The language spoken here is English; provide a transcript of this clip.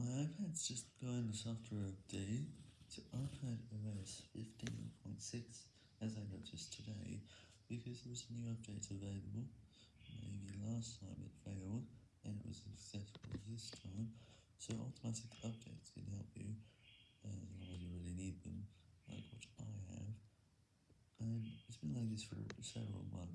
My iPad's just going the software update to iPad OS 15.6 as I noticed today, because there was a new update available. Maybe last time it failed, and it was successful this time, so automatic updates can help you, as long as you really need them, like what I have. And it's been like this for several months,